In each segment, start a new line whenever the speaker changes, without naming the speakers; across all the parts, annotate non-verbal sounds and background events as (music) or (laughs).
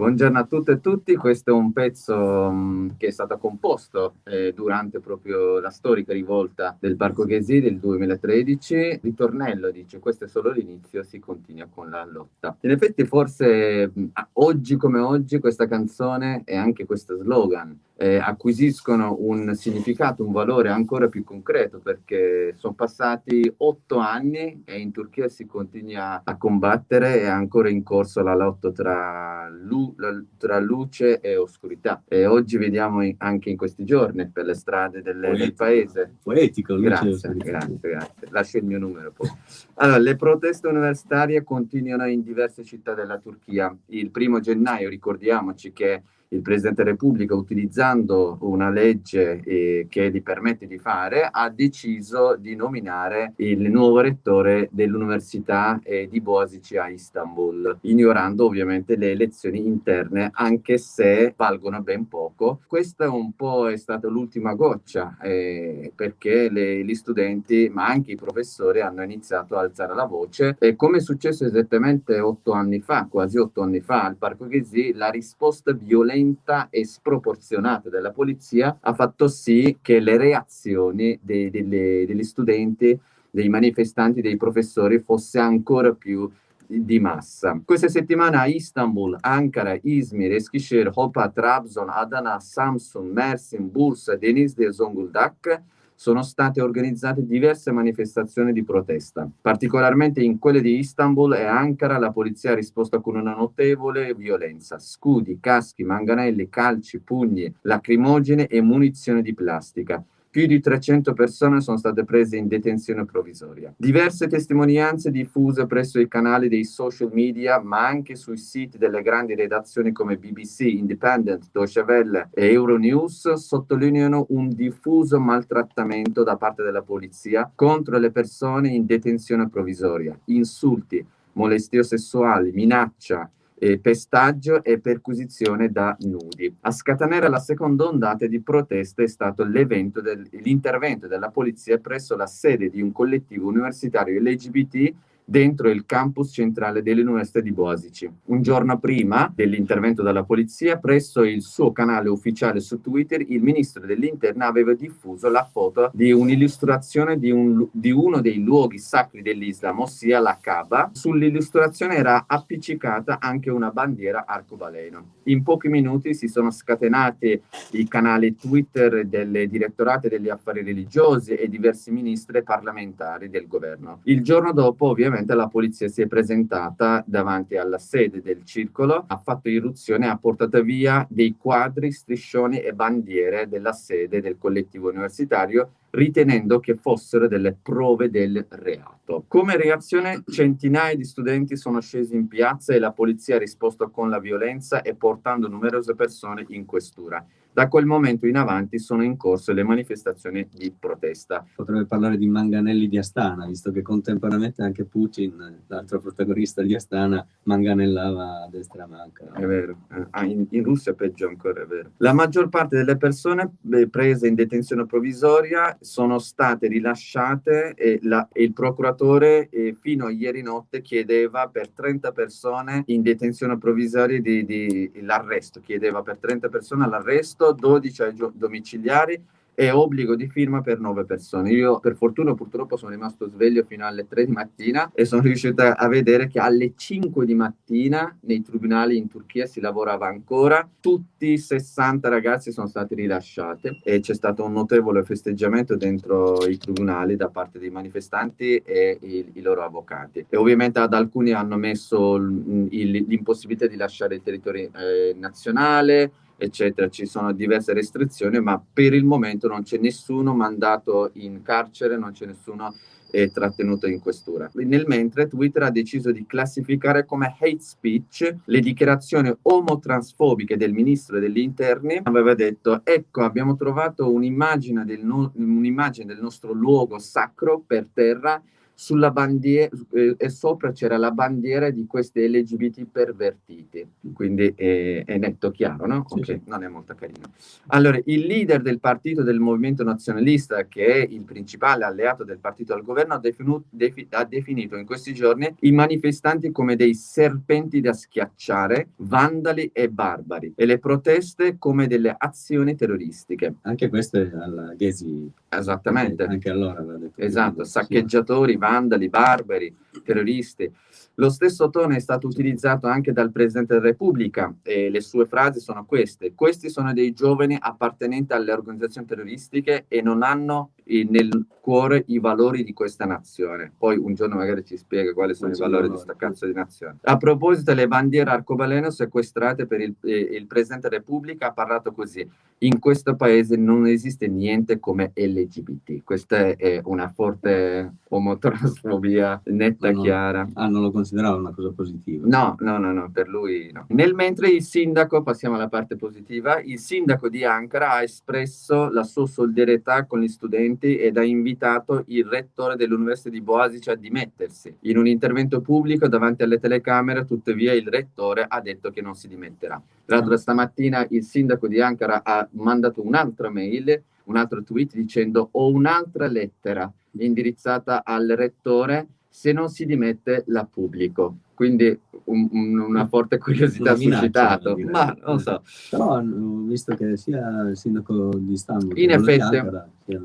Buongiorno a tutte e tutti, questo è un pezzo um, che è stato composto eh, durante proprio la storica rivolta del Parco Ghesi del 2013. Ritornello dice, questo è solo l'inizio, si continua con la lotta. In effetti forse oggi come oggi questa canzone e anche questo slogan eh, acquisiscono un significato, un valore ancora più concreto perché sono passati otto anni e in Turchia si continua a combattere, è ancora in corso la lotta tra, lu tra luce e oscurità e oggi vediamo in, anche in questi giorni per le strade delle, del paese.
Poetico,
grazie, grazie, grazie. Lascio il mio numero poi. Allora, le proteste universitarie continuano in diverse città della Turchia. Il primo gennaio, ricordiamoci che il Presidente della Repubblica, utilizzando una legge eh, che gli permette di fare, ha deciso di nominare il nuovo rettore dell'Università eh, di Boasici a Istanbul, ignorando ovviamente le elezioni interne, anche se valgono ben poco. Questa un po' è stata l'ultima goccia, eh, perché le, gli studenti, ma anche i professori, hanno iniziato a alzare la voce. E come è successo esattamente otto anni fa, quasi otto anni fa, al Parco Ghesi, la risposta violenta violenta e sproporzionata della polizia ha fatto sì che le reazioni dei, delle, degli studenti, dei manifestanti, dei professori fosse ancora più di massa. Questa settimana a Istanbul, Ankara, Izmir, Eskişehir, Hopa, Trabzon, Adana, Samsun, Mersin, Bursa, Denizli e Zonguldak sono state organizzate diverse manifestazioni di protesta. Particolarmente in quelle di Istanbul e Ankara la polizia ha risposto con una notevole violenza. Scudi, caschi, manganelli, calci, pugni, lacrimogene e munizioni di plastica. Più di 300 persone sono state prese in detenzione provvisoria. Diverse testimonianze diffuse presso i canali dei social media, ma anche sui siti delle grandi redazioni come BBC, Independent, Deutsche Welle e Euronews sottolineano un diffuso maltrattamento da parte della polizia contro le persone in detenzione provvisoria, insulti, molestie sessuali, minaccia, eh, pestaggio e perquisizione da nudi. A scatenare la seconda ondata di proteste è stato l'intervento del, della polizia presso la sede di un collettivo universitario LGBT dentro il campus centrale dell'Università di Boasici. Un giorno prima dell'intervento della polizia, presso il suo canale ufficiale su Twitter, il ministro dell'Interno aveva diffuso la foto di un'illustrazione di, un, di uno dei luoghi sacri dell'Islam, ossia la Kaaba. Sull'illustrazione era appiccicata anche una bandiera arcobaleno. In pochi minuti si sono scatenati i canali Twitter delle direttorate degli affari religiosi e diversi ministri parlamentari del governo. Il giorno dopo, ovviamente, praticamente la polizia si è presentata davanti alla sede del circolo, ha fatto irruzione, ha portato via dei quadri, striscioni e bandiere della sede del collettivo universitario ritenendo che fossero delle prove del reato. Come reazione centinaia di studenti sono scesi in piazza e la polizia ha risposto con la violenza e portando numerose persone in questura. Da quel momento in avanti sono in corso le manifestazioni di protesta.
Potrebbe parlare di manganelli di Astana, visto che contemporaneamente anche Putin, l'altro protagonista di Astana, manganellava a destra manca.
È vero, ah, in, in, Russia peggio ancora, è vero. La maggior parte delle persone prese in detenzione provvisoria sono state rilasciate e, la, e il procuratore eh, fino a ieri notte chiedeva per 30 persone in detenzione provvisoria l'arresto, chiedeva per 30 persone l'arresto arresto, 12 ai domiciliari e obbligo di firma per 9 persone. Io per fortuna purtroppo sono rimasto sveglio fino alle 3 di mattina e sono riuscito a vedere che alle 5 di mattina nei tribunali in Turchia si lavorava ancora, tutti 60 ragazzi sono stati rilasciati e c'è stato un notevole festeggiamento dentro i tribunali da parte dei manifestanti e i, i loro avvocati. E ovviamente ad alcuni hanno messo l'impossibilità di lasciare il territorio eh, nazionale, eccetera, ci sono diverse restrizioni, ma per il momento non c'è nessuno mandato in carcere, non c'è nessuno eh, trattenuto in questura. Nel mentre Twitter ha deciso di classificare come hate speech le dichiarazioni omotransfobiche del ministro degli interni, aveva detto ecco abbiamo trovato un'immagine del, no un'immagine del nostro luogo sacro per terra sulla bandiera eh, e sopra c'era la bandiera di questi LGBT pervertiti, quindi è, è netto chiaro, no? Sì, ok, sì. non è molto carino. Allora, il leader del partito del movimento nazionalista, che è il principale alleato del partito al governo, ha, definu defi ha definito in questi giorni i manifestanti come dei serpenti da schiacciare, vandali e barbari, e le proteste come delle azioni terroristiche.
Anche queste alla Ghesi.
Esattamente.
Anche allora aveva detto.
Esatto, saccheggiatori, sì vandali, barbari, terroristi. Lo stesso tono è stato utilizzato anche dal Presidente della Repubblica e le sue frasi sono queste. Questi sono dei giovani appartenenti alle organizzazioni terroristiche e non hanno nel cuore i valori di questa nazione. Poi un giorno magari ci spiega quali sono i valori di questa cazzo di nazione. A proposito delle bandiere arcobaleno sequestrate per il, eh, il Presidente della Repubblica ha parlato così. In questo paese non esiste niente come LGBT. Questa è una forte omotransfobia netta e chiara.
Ah, non lo considerava una cosa positiva?
No, no, no, no, per lui no. Nel mentre il sindaco, passiamo alla parte positiva, il sindaco di Ankara ha espresso la sua solidarietà con gli studenti ed ha invitato il rettore dell'Università di Boasic a dimettersi. In un intervento pubblico davanti alle telecamere, tuttavia, il rettore ha detto che non si dimetterà. Tra l'altro stamattina il sindaco di Ankara ha mandato un'altra mail un altro tweet dicendo ho un'altra lettera indirizzata al rettore se non si dimette la pubblico quindi un, un, una forte curiosità ha suscitato, ma non so.
Però ho visto che sia il sindaco di Istanbul...
In effetti,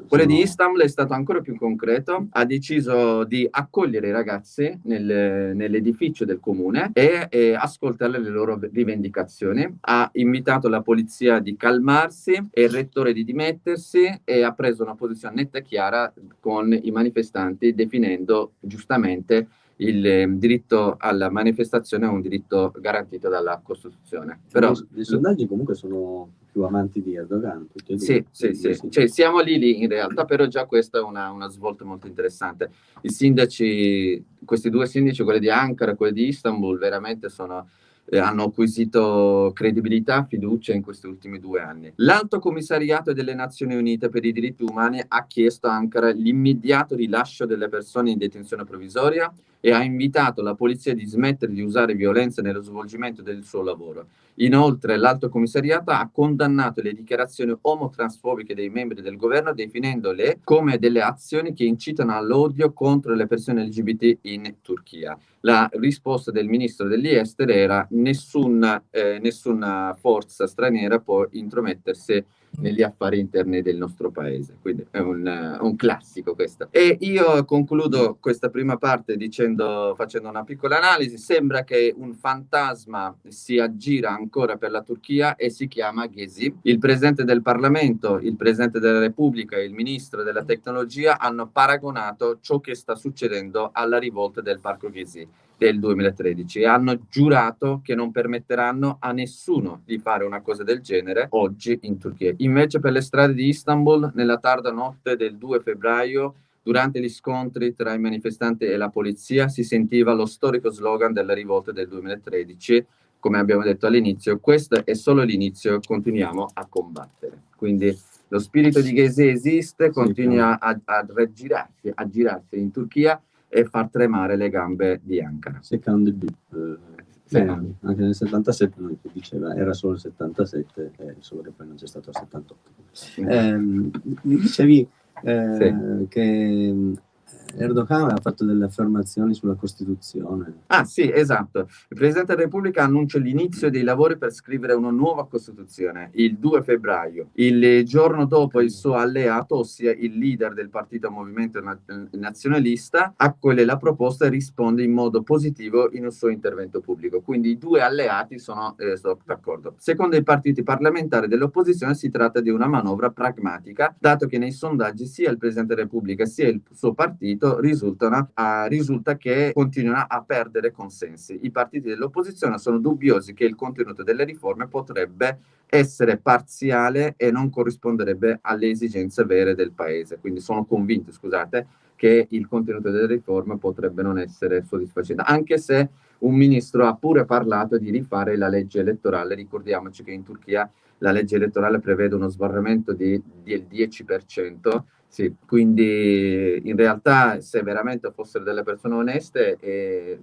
quello sono... di Istanbul è stato ancora più concreto, ha deciso di accogliere i ragazzi nel, nell'edificio del comune e, e ascoltare le loro rivendicazioni, ha invitato la polizia di calmarsi e il rettore di dimettersi e ha preso una posizione netta e chiara con i manifestanti definendo giustamente il eh, diritto alla manifestazione è un diritto garantito dalla Costituzione. Però,
I sondaggi comunque sono più amanti di Erdogan.
Sì, sì, sì, sì. Cioè, siamo lì lì in realtà, però già questa è una, una svolta molto interessante. I sindaci, questi due sindaci, quelli di Ankara e quelli di Istanbul, veramente sono eh, hanno acquisito credibilità, fiducia in questi ultimi due anni. L'Alto Commissariato delle Nazioni Unite per i diritti umani ha chiesto a Ankara l'immediato rilascio delle persone in detenzione provvisoria e ha invitato la polizia di smettere di usare violenza nello svolgimento del suo lavoro. Inoltre l'Alto Commissariato ha condannato le dichiarazioni omotransfobiche dei membri del governo definendole come delle azioni che incitano all'odio contro le persone LGBT in Turchia. La risposta del ministro degli esteri era nessuna, eh, nessuna forza straniera può intromettersi negli affari interni del nostro paese. Quindi è un, un, classico questo. E io concludo questa prima parte dicendo, facendo una piccola analisi. Sembra che un fantasma si aggira ancora per la Turchia e si chiama Ghezi. Il presidente del Parlamento, il presidente della Repubblica e il ministro della tecnologia hanno paragonato ciò che sta succedendo alla rivolta del Parco Ghezi del 2013 e hanno giurato che non permetteranno a nessuno di fare una cosa del genere oggi in Turchia. Invece per le strade di Istanbul, nella tarda notte del 2 febbraio, durante gli scontri tra i manifestanti e la polizia, si sentiva lo storico slogan della rivolta del 2013, come abbiamo detto all'inizio, questo è solo l'inizio, continuiamo a combattere. Quindi lo spirito di Ghezi esiste, continua a, a, a girarsi in Turchia, e far tremare le gambe di Ankara.
Secondo il eh, sì. anche nel 77 lui diceva era solo il 77, eh, solo che poi non c'è stato il 78. Eh, mi dicevi eh, sì. che Erdogan ha fatto delle affermazioni sulla Costituzione.
Ah sì, esatto. Il Presidente della Repubblica annuncia l'inizio dei lavori per scrivere una nuova Costituzione il 2 febbraio. Il giorno dopo il suo alleato, ossia il leader del partito Movimento Nazionalista, accoglie la proposta e risponde in modo positivo in un suo intervento pubblico. Quindi i due alleati sono, eh, sono d'accordo. Secondo i partiti parlamentari dell'opposizione si tratta di una manovra pragmatica, dato che nei sondaggi sia il Presidente della Repubblica sia il suo partito risultano, uh, risulta che continuano a perdere consensi. I partiti dell'opposizione sono dubbiosi che il contenuto delle riforme potrebbe essere parziale e non corrisponderebbe alle esigenze vere del paese. Quindi sono convinto, scusate, che il contenuto delle riforme potrebbe non essere soddisfacente, anche se un ministro ha pure parlato di rifare la legge elettorale. Ricordiamoci che in Turchia la legge elettorale prevede uno sbarramento del 10% Sì, quindi in realtà se veramente fossero delle persone oneste eh,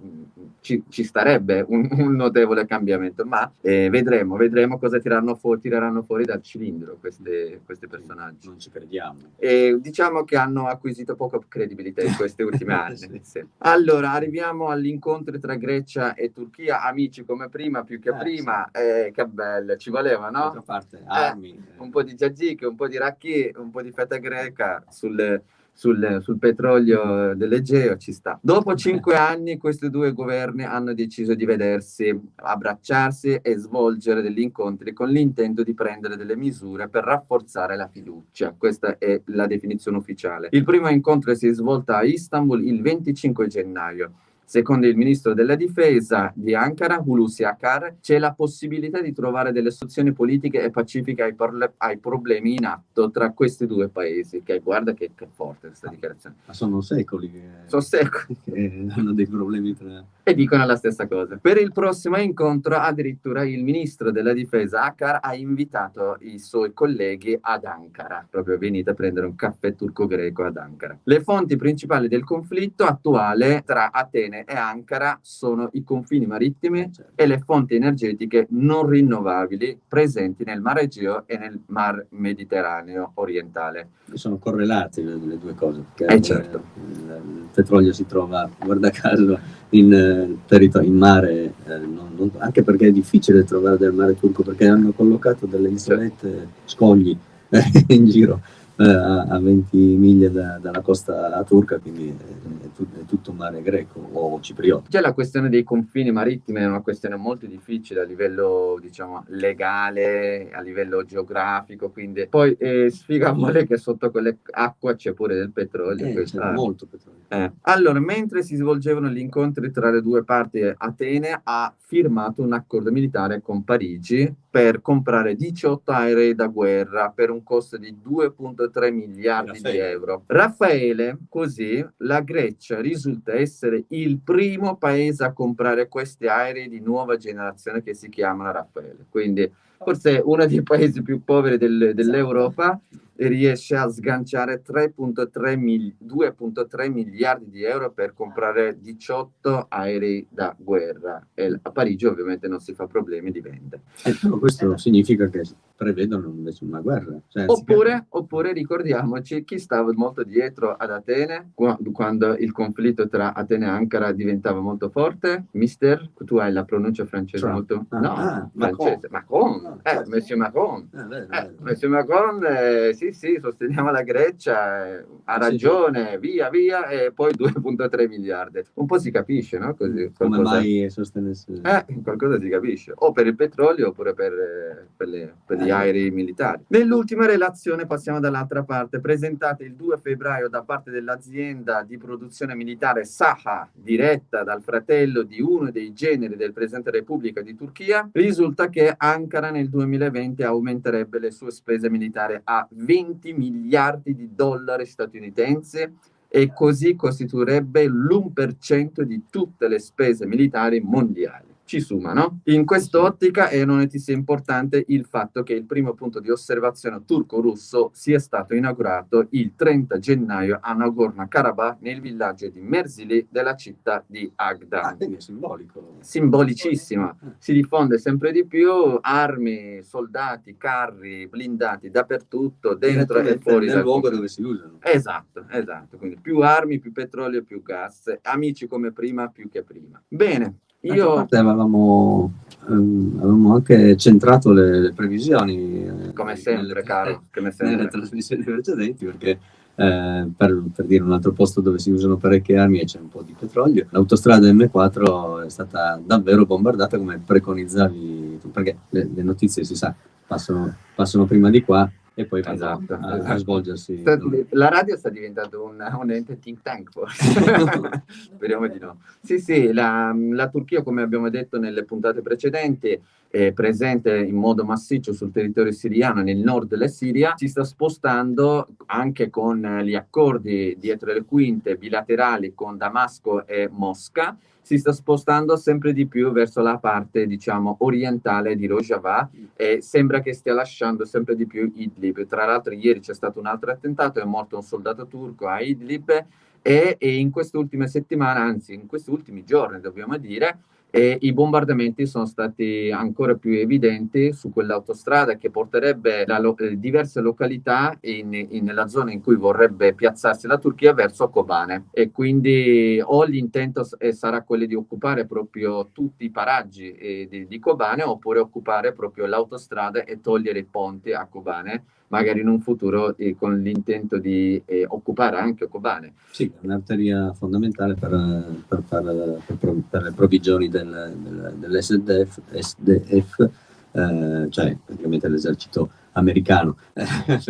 ci, ci, starebbe un, un, notevole cambiamento, ma eh, vedremo, vedremo cosa fu tireranno fuori dal cilindro questi, questi personaggi.
Non ci crediamo.
E diciamo che hanno acquisito poca credibilità in questi (laughs) ultimi anni. sì. Sì. Allora, arriviamo all'incontro tra Grecia e Turchia, amici come prima, più che eh, prima, sì. eh, che bello, ci voleva, no?
Parte, armi.
un po' di Giagic, un po' di Racchi, un po' di feta greca, sul, sul, sul petrolio dell'Egeo ci sta. Dopo cinque anni questi due governi hanno deciso di vedersi, abbracciarsi e svolgere degli incontri con l'intento di prendere delle misure per rafforzare la fiducia. Questa è la definizione ufficiale. Il primo incontro si è svolto a Istanbul il 25 gennaio Secondo il ministro della difesa di Ankara, Hulusi Akar, c'è la possibilità di trovare delle soluzioni politiche e pacifiche ai, ai, problemi in atto tra questi due paesi. Che guarda che, che forte questa dichiarazione.
Ma sono secoli che,
sono secoli. (laughs)
che hanno dei problemi tra...
E dicono la stessa cosa. Per il prossimo incontro, addirittura il ministro della difesa Akar ha invitato i suoi colleghi ad Ankara. Proprio venite a prendere un caffè turco-greco ad Ankara. Le fonti principali del conflitto attuale tra Atene e Ankara sono i confini marittimi eh, certo. e le fonti energetiche non rinnovabili presenti nel Mar Egeo e nel Mar Mediterraneo orientale.
Sono correlate le, le due cose,
perché eh, certo.
il, il, petrolio si trova, guarda caso, in, eh, in mare, eh, non, non, anche perché è difficile trovare del mare turco, perché hanno collocato delle isolette, certo. scogli eh, (laughs) in giro eh, a 20 miglia da, dalla costa turca, quindi è, è, tutto mare greco o cipriota.
Già la questione dei confini marittimi è una questione molto difficile a livello, diciamo, legale, a livello geografico, quindi poi eh, sfiga mole che sotto quelle acque c'è pure del petrolio.
Eh, c'è molto petrolio.
Eh. Allora, mentre si svolgevano gli incontri tra le due parti, Atene ha firmato un accordo militare con Parigi per comprare 18 aerei da guerra per un costo di 2,3 miliardi Raffaele. di euro. Raffaele, così, la Grecia risulta essere il primo paese a comprare questi aerei di nuova generazione che si chiamano Raffaele. Quindi forse uno dei paesi più poveri del, dell'Europa riesce a sganciare 2,3 miliardi di euro per comprare 18 aerei da guerra e a Parigi ovviamente non si fa problemi di vende.
Eh, questo eh. significa che prevedono invece una guerra.
Cioè, oppure, oppure, ricordiamoci chi stava molto dietro ad Atene quando il conflitto tra Atene e Ankara diventava molto forte. Mister, tu hai la pronuncia francese Trump. molto...
Ah, no, ah,
francese. Macron. Macron. Ah, eh, Monsieur Macron. Eh, beh, beh. Eh, Monsieur Macron, eh, sì, sì, sosteniamo la Grecia, eh, ha ragione, sì. via, via, e poi (laughs) 2,3 miliardi. Un po' si capisce, no? Così,
Come mai sostenesse?
Eh, qualcosa si capisce. O per il petrolio oppure per, eh, per, le, per gli aerei militari. Nell'ultima relazione, passiamo dall'altra parte, presentata il 2 febbraio da parte dell'azienda di produzione militare Saha, diretta dal fratello di uno dei generi del Presidente della Repubblica di Turchia, risulta che Ankara nel 2020 aumenterebbe le sue spese militari a 20 miliardi di dollari statunitensi e così costituirebbe l'1% di tutte le spese militari mondiali ci suma, no? In quest'ottica è una notizia importante il fatto che il primo punto di osservazione turco-russo sia stato inaugurato il 30 gennaio a Nagorno-Karabakh nel villaggio di Merzili della città di Agdan.
Ah, è simbolico.
Simbolicissima. Si diffonde sempre di più armi, soldati, carri, blindati dappertutto, dentro e fuori
dal luogo dove si usano.
Esatto, esatto. Quindi più armi, più petrolio, più gas. Amici come prima, più che prima. Bene, io...
Avevamo, ehm, avevamo, anche centrato le, le previsioni.
Eh, come sempre, nelle, caro. Come
sempre. Nelle trasmissioni precedenti, perché eh, per, per, dire un altro posto dove si usano parecchie armi e c'è un po' di petrolio, l'autostrada M4 è stata davvero bombardata come preconizzavi, perché le, le notizie si sa, passano, passano prima di qua e poi esatto, a, esatto. a, svolgersi.
La radio sta diventando un, un ente think tank forse, (laughs) speriamo di no. Sì, sì, la, la, Turchia come abbiamo detto nelle puntate precedenti è presente in modo massiccio sul territorio siriano nel nord della Siria, si sta spostando anche con gli accordi dietro le quinte bilaterali con Damasco e Mosca, si sta spostando sempre di più verso la parte, diciamo, orientale di Rojava e sembra che stia lasciando sempre di più Idlib. Tra l'altro ieri c'è stato un altro attentato, è morto un soldato turco a Idlib e, e in queste ultime settimane, anzi in questi ultimi giorni dobbiamo dire, e i bombardamenti sono stati ancora più evidenti su quell'autostrada che porterebbe lo eh, diverse località in, in, nella zona in cui vorrebbe piazzarsi la Turchia verso Kobane e quindi o l'intento sarà quello di occupare proprio tutti i paraggi eh, di, di Kobane oppure occupare proprio l'autostrada e togliere i ponti a Kobane magari in un futuro eh, con l'intento di eh, occupare anche Kobane.
Sì, è un'arteria fondamentale per, per, per, per, le provvigioni del, del, dell'SDF, SDF, eh, cioè praticamente l'esercito americano. Eh,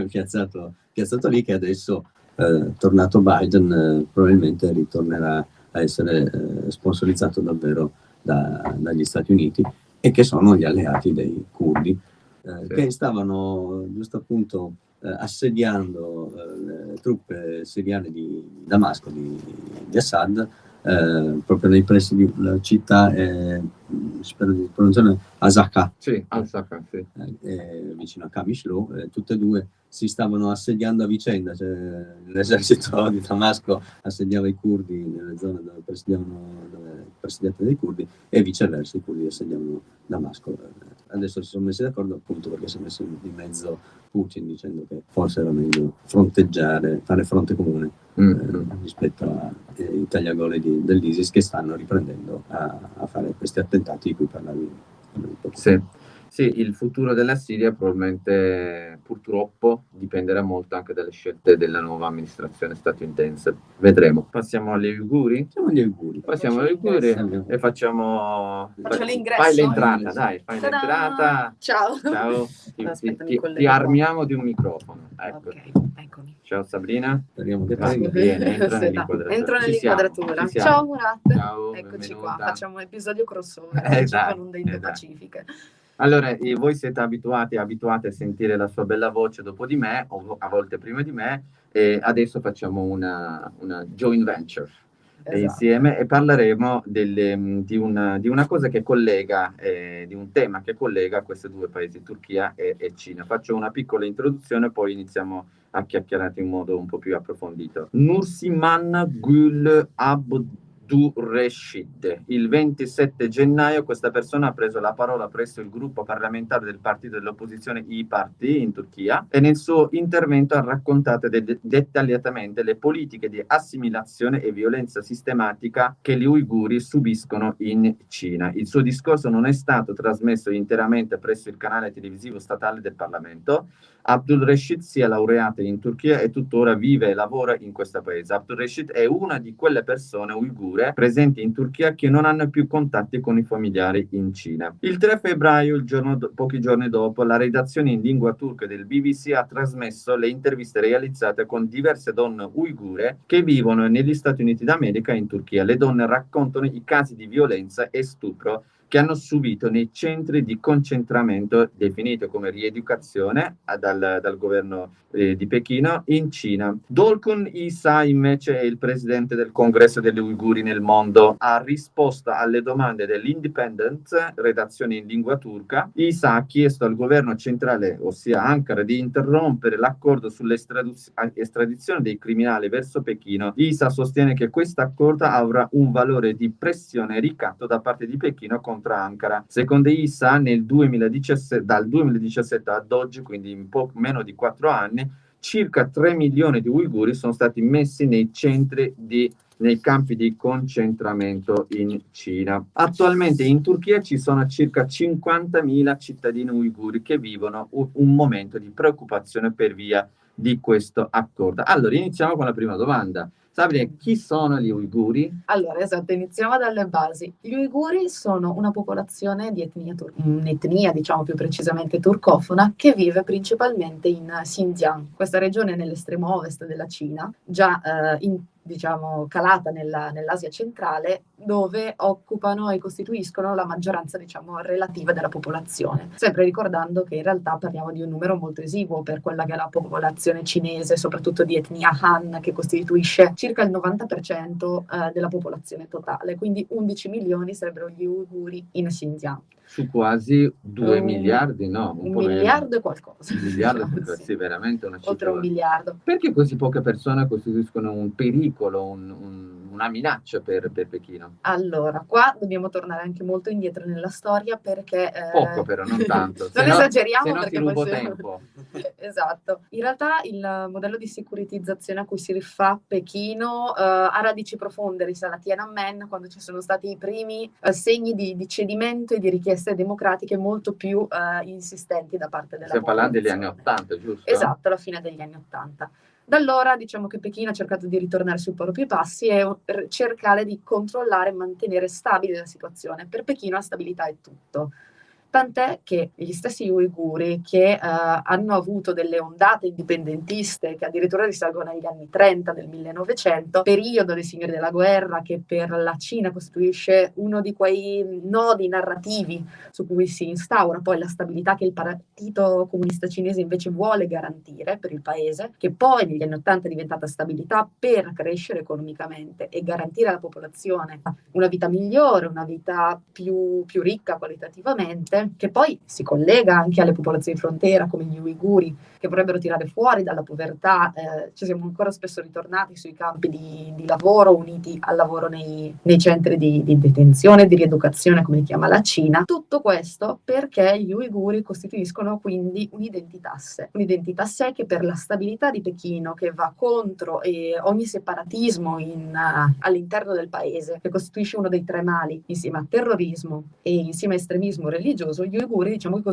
(laughs) piazzato, piazzato, lì che adesso, eh, tornato Biden, eh, probabilmente ritornerà a essere sponsorizzato davvero da, dagli Stati Uniti e che sono gli alleati dei curdi eh, che stavano giusto appunto eh, assediando eh, le truppe siriane di Damasco, di, di Assad, eh, proprio nei pressi di una città, eh, spero di pronunciare, Asaka,
sì, Asaka sì.
Eh, vicino a Kamishlo, tutte e due si stavano assediando a vicenda, cioè, l'esercito di Damasco assediava i curdi nelle zone dove presidiavano dove presidiate dai curdi e viceversa i curdi assediavano Damasco. Adesso si sono messi d'accordo appunto perché si è messo in mezzo Putin dicendo che forse era meglio fronteggiare, fare fronte comune mm. eh, rispetto ai tagliagole dell'ISIS che stanno riprendendo a, a, fare questi attentati di cui parlavi.
Sì. Sì, il futuro della Siria probabilmente purtroppo dipenderà molto anche dalle scelte della nuova amministrazione statunitense. Vedremo. Passiamo agli auguri?
Passiamo agli auguri.
Passiamo agli auguri e facciamo...
Faccio l'ingresso.
Fai l'entrata, dai, fai l'entrata.
Ciao.
Ciao. (laughs) Ti, ti, ti, ti armiamo di un microfono. Ecco.
Ok, eccomi.
Ciao Sabrina.
Speriamo che
Vai, vieni, entra (laughs) nell'inquadratura.
Entro nell'inquadratura.
Ciao
Murat.
Ciao,
Eccoci
benvenuta.
qua, facciamo un episodio crossover.
Esatto,
con onde
esatto.
Indo-Pacifiche.
Allora, voi siete abituati, abituati a sentire la sua bella voce dopo di me, o a volte prima di me, e adesso facciamo una, una joint venture
Esatto.
insieme e parleremo delle, di, una, di, una, cosa che collega, eh, di un tema che collega questi due paesi, Turchia e, e Cina. Faccio una piccola introduzione, poi iniziamo a chiacchierare in modo un po' più approfondito. Nursiman Gül Abd Reshid. Il 27 gennaio questa persona ha preso la parola presso il gruppo parlamentare del partito dell'opposizione I-Parti in Turchia e nel suo intervento ha raccontato de dettagliatamente le politiche di assimilazione e violenza sistematica che gli uiguri subiscono in Cina. Il suo discorso non è stato trasmesso interamente presso il canale televisivo statale del Parlamento. Abdul Rashid si è laureato in Turchia e tuttora vive e lavora in questo paese. Abdul Rashid è una di quelle persone uigure presenti in Turchia che non hanno più contatti con i familiari in Cina. Il 3 febbraio, il giorno pochi giorni dopo, la redazione in lingua turca del BBC ha trasmesso le interviste realizzate con diverse donne uigure che vivono negli Stati Uniti d'America e in Turchia. Le donne raccontano i casi di violenza e stupro che hanno subito nei centri di concentramento definiti come rieducazione dal, dal governo eh, di Pechino in Cina. Dolkun Isa invece è il presidente del congresso degli uiguri nel mondo, ha risposto alle domande dell'Independent, redazione in lingua turca. Isa ha chiesto al governo centrale, ossia Ankara, di interrompere l'accordo sull'estradizione dei criminali verso Pechino. Isa sostiene che questo accordo avrà un valore di pressione e ricatto da parte di Pechino contro Ankara. Secondo ISA, nel 2017, dal 2017 ad oggi, quindi in poco meno di quattro anni, circa 3 milioni di uiguri sono stati messi nei centri di nei campi di concentramento in Cina. Attualmente in Turchia ci sono circa 50.000 cittadini uiguri che vivono un momento di preoccupazione per via di questo accordo. Allora, iniziamo con la prima domanda. Sabrina, chi sono gli uiguri?
Allora, esatto, iniziamo dalle basi. Gli uiguri sono una popolazione di etnia, un'etnia, diciamo più precisamente turcofona, che vive principalmente in Xinjiang, questa regione nell'estremo ovest della Cina, già eh, in, diciamo, calata nella, nell'Asia centrale, dove occupano e costituiscono la maggioranza, diciamo, relativa della popolazione. Sempre ricordando che in realtà parliamo di un numero molto esiguo per quella che è la popolazione cinese, soprattutto di etnia Han, che costituisce circa il 90% eh, della popolazione totale, quindi 11 milioni sarebbero gli uiguri in Xinjiang
su quasi 2 um, miliardi, no?
Un, un miliardo e qualcosa.
Un miliardo, sì. sì, veramente una cifra.
Oltre un miliardo.
Perché così poche persone costituiscono un pericolo, un, un, una minaccia per, per, Pechino?
Allora, qua dobbiamo tornare anche molto indietro nella storia perché...
Eh... Poco però, non (laughs) tanto.
non
no,
esageriamo
no
perché
poi... Se... tempo. (laughs)
esatto. In realtà il modello di securitizzazione a cui si rifà Pechino eh, ha radici profonde, risale a Tiananmen, quando ci sono stati i primi eh, segni di, di cedimento e di richieste democratiche molto più uh, insistenti da parte della
Stiamo parlando degli anni Ottanta, giusto?
Esatto, alla fine degli anni Ottanta. Da allora diciamo che Pechino ha cercato di ritornare sui propri passi e cercare di controllare e mantenere stabile la situazione. Per Pechino la stabilità è tutto tant'è che gli stessi uiguri che eh, hanno avuto delle ondate indipendentiste che addirittura risalgono agli anni 30 del 1900, periodo dei signori della guerra che per la Cina costituisce uno di quei nodi narrativi su cui si instaura poi la stabilità che il Partito Comunista Cinese invece vuole garantire per il paese, che poi negli anni 80 è diventata stabilità per crescere economicamente e garantire alla popolazione una vita migliore, una vita più, più ricca qualitativamente, che poi si collega anche alle popolazioni di frontiera come gli uiguri, che vorrebbero tirare fuori dalla povertà, eh, ci siamo ancora spesso ritornati sui campi di, di lavoro, uniti al lavoro nei, nei centri di, di, detenzione, di rieducazione, come li chiama la Cina. Tutto questo perché gli uiguri costituiscono quindi un'identità a sé, un'identità a sé che per la stabilità di Pechino, che va contro eh, ogni separatismo in, uh, all'interno del paese, che costituisce uno dei tre mali, insieme a terrorismo e insieme a estremismo religioso, gli uiguri diciamo che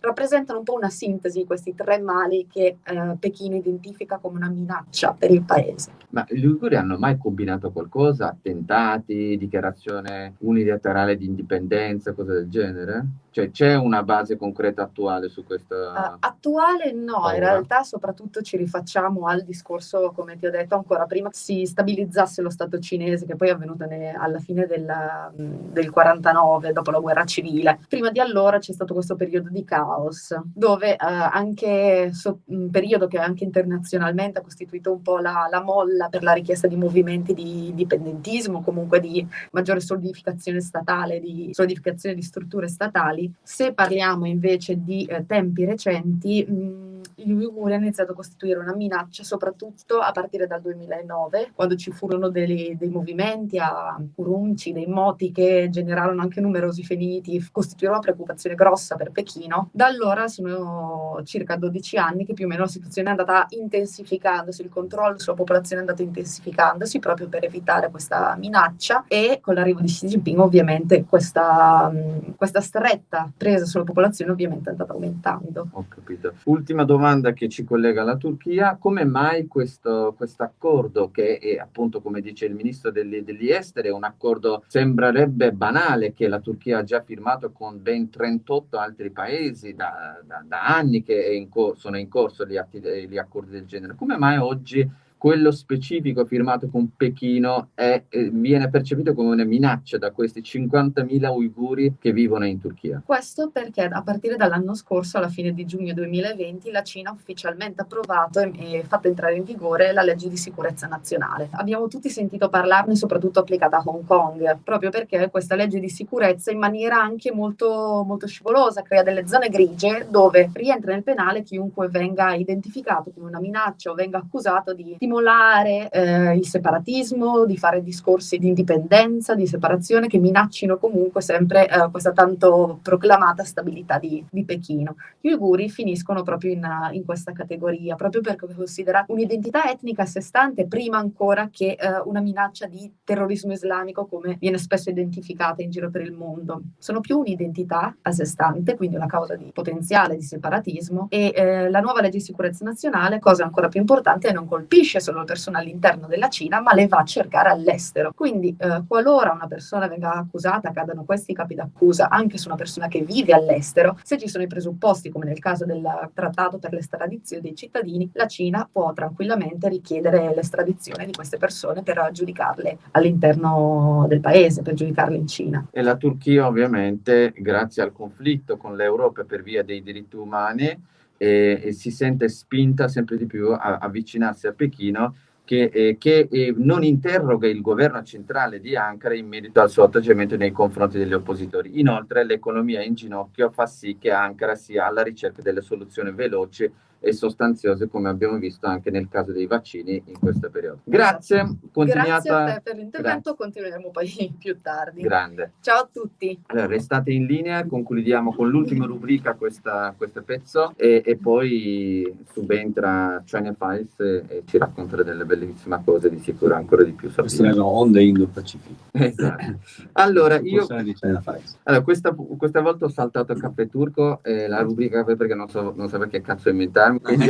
rappresentano un po' una sintesi di questi tre mali che eh, Pechino identifica come una minaccia per il paese.
Ma gli uiguri hanno mai combinato qualcosa? Attentati, dichiarazione unilaterale di indipendenza, cose del genere? Cioè c'è una base concreta attuale su questo? Uh,
attuale no, paura. in realtà soprattutto ci rifacciamo al discorso, come ti ho detto ancora prima, si stabilizzasse lo Stato cinese che poi è avvenuto ne, alla fine del, del 49, dopo la guerra civile. Prima di allora c'è stato questo periodo di caos, dove uh, anche so, un periodo che anche internazionalmente ha costituito un po' la, la molla per la richiesta di movimenti di dipendentismo, comunque di maggiore solidificazione statale, di solidificazione di strutture statali se parliamo invece di eh, tempi recenti, mh, gli uiguri hanno iniziato a costituire una minaccia soprattutto a partire dal 2009, quando ci furono dei, dei movimenti a Urumqi, dei moti che generarono anche numerosi feriti, costituirono una preoccupazione grossa per Pechino. Da allora sono circa 12 anni che più o meno la situazione è andata intensificandosi, il controllo sulla popolazione è andato intensificandosi proprio per evitare questa minaccia e con l'arrivo di Xi Jinping ovviamente questa, questa stretta presa sulla popolazione ovviamente è andata aumentando.
Ho capito. Ultima domanda domanda che ci collega alla Turchia, come mai questo accordo che è appunto come dice il ministro degli, degli esteri, un accordo sembrerebbe banale che la Turchia ha già firmato con ben 38 altri paesi da, da, da anni che in sono in corso gli, atti, gli accordi del genere, come mai oggi quello specifico firmato con Pechino è, eh, viene percepito come una minaccia da questi 50.000 uiguri che vivono in Turchia.
Questo perché a partire dall'anno scorso, alla fine di giugno 2020, la Cina ha ufficialmente approvato e, fatto entrare in vigore la legge di sicurezza nazionale. Abbiamo tutti sentito parlarne, soprattutto applicata a Hong Kong, proprio perché questa legge di sicurezza in maniera anche molto, molto scivolosa crea delle zone grigie dove rientra nel penale chiunque venga identificato come una minaccia o venga accusato di stimolare eh, il separatismo, di fare discorsi di indipendenza, di separazione che minaccino comunque sempre eh, questa tanto proclamata stabilità di, di, Pechino. Gli uiguri finiscono proprio in, in, questa categoria, proprio perché è considerata un'identità etnica a sé stante prima ancora che eh, una minaccia di terrorismo islamico come viene spesso identificata in giro per il mondo. Sono più un'identità a sé stante, quindi una causa di potenziale di separatismo e eh, la nuova legge di sicurezza nazionale, cosa ancora più importante, non colpisce solo le persone all'interno della Cina, ma le va a cercare all'estero. Quindi eh, qualora una persona venga accusata, cadano questi capi d'accusa anche su una persona che vive all'estero, se ci sono i presupposti, come nel caso del trattato per l'estradizione dei cittadini, la Cina può tranquillamente richiedere l'estradizione di queste persone per giudicarle all'interno del paese, per giudicarle in Cina.
E la Turchia ovviamente, grazie al conflitto con l'Europa per via dei diritti umani, eh, e si sente spinta sempre di più a avvicinarsi a Pechino che, eh, che eh, non interroga il governo centrale di Ankara in merito al suo atteggiamento nei confronti degli oppositori. Inoltre l'economia in ginocchio fa sì che Ankara sia alla ricerca delle soluzioni veloci e sostanziose come abbiamo visto anche nel caso dei vaccini in questo periodo. Grazie,
esatto. Grazie a te per l'intervento, continueremo poi (laughs) più tardi.
Grande.
Ciao a tutti.
Allora, restate in linea, concludiamo con l'ultima rubrica questa, questo pezzo e, e, poi subentra China Files e, e, ci racconterà delle bellissime cose di sicuro ancora di più.
Queste erano onde Indo-Pacifico.
Esatto. Allora, io... Allora, questa, questa, volta ho saltato il caffè turco, eh, la rubrica perché non so, non so perché cazzo inventarmi quindi,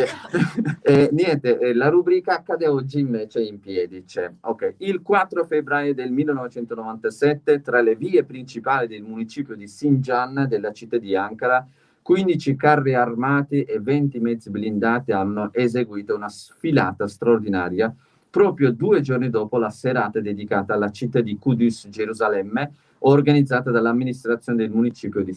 eh, niente, eh, la rubrica accade oggi invece in piedi. C'è, ok, il 4 febbraio del 1997, tra le vie principali del municipio di Sinjan, della città di Ankara, 15 carri armati e 20 mezzi blindati hanno eseguito una sfilata straordinaria proprio due giorni dopo la serata dedicata alla città di Kudus, Gerusalemme, organizzata dall'amministrazione del municipio di.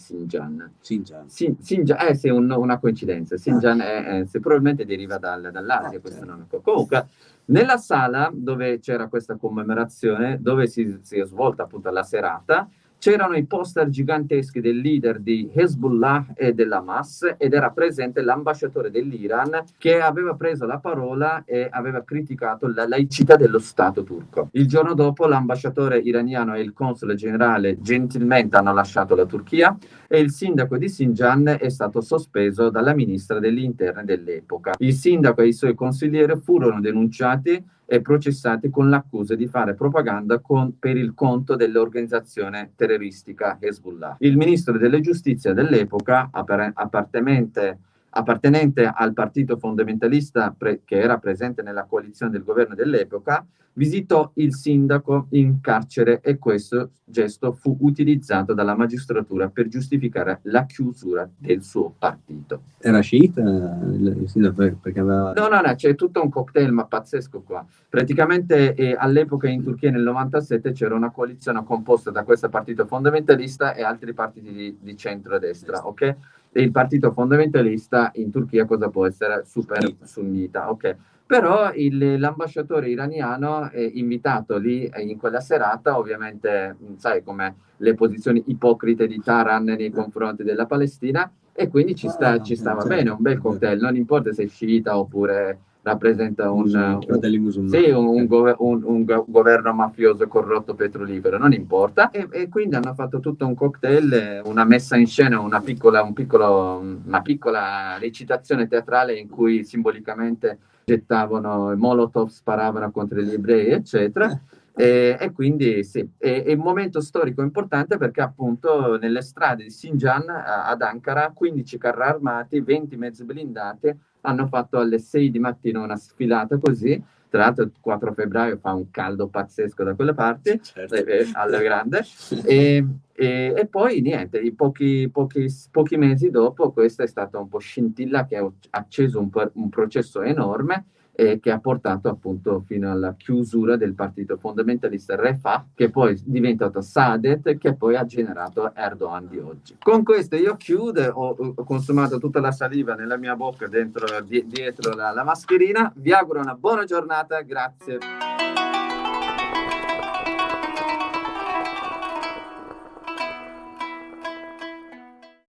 Sin, Sinjan eh sì, un, una coincidenza. Sinjan ah. è, è, probabilmente deriva dal, dall'Asia, ah, questo certo. nome. Comunque, nella sala dove c'era questa commemorazione, dove si, si è svolta appunto la serata, c'erano i poster giganteschi del leader di Hezbollah e dell'Hamas ed era presente l'ambasciatore dell'Iran che aveva preso la parola e aveva criticato la laicità dello Stato turco. Il giorno dopo l'ambasciatore iraniano e il console generale gentilmente hanno lasciato la Turchia e il sindaco di Sinjan è stato sospeso dalla ministra degli interni dell'epoca. Il sindaco e i suoi consiglieri furono denunciati e processati con l'accusa di fare propaganda con, per il conto dell'organizzazione terroristica Hezbollah. Il ministro della giustizia dell'epoca, appartenente appartenente al partito fondamentalista che era presente nella coalizione del governo dell'epoca, visitò il sindaco in carcere e questo gesto fu utilizzato dalla magistratura per giustificare la chiusura del suo partito.
Era sciita il sindaco perché aveva...
No, no, no, c'è tutto un cocktail ma pazzesco qua. Praticamente eh, all'epoca in Turchia nel 97 c'era una coalizione composta da questo partito fondamentalista e altri partiti di, di centro-destra, ok? E il partito fondamentalista in Turchia cosa può essere? Super sunnita, ok? Però l'ambasciatore iraniano è invitato lì eh, in quella serata, ovviamente sai come le posizioni ipocrite di Taran nei confronti della Palestina, e quindi ci, sta, ci stava certo. bene, un bel cocktail, non importa se è sciita oppure rappresenta un, un, sì, un, un, un, governo mafioso corrotto petrolifero, non importa. E, e, quindi hanno fatto tutto un cocktail, una messa in scena, una piccola, un piccolo, una piccola recitazione teatrale in cui simbolicamente gettavano Molotov, sparavano contro gli ebrei, eccetera. E, e, quindi sì, è, è, un momento storico importante perché appunto nelle strade di Sinjan ad Ankara 15 carri armati, 20 mezzi blindati hanno fatto alle 6 di mattina una sfilata così, tra l'altro il 4 febbraio fa un caldo pazzesco da quelle parti, certo. eh, alla grande, e, e, e, poi niente, pochi, pochi, pochi, mesi dopo questa è stata un po' scintilla che ha acceso un, un processo enorme eh, che ha portato appunto fino alla chiusura del partito fondamentalista Refah, che poi è diventato Saadet, che poi ha generato Erdogan di oggi. Con questo io chiudo, ho, ho consumato tutta la saliva nella mia bocca dentro, di, dietro la, la mascherina, vi auguro una buona giornata, grazie.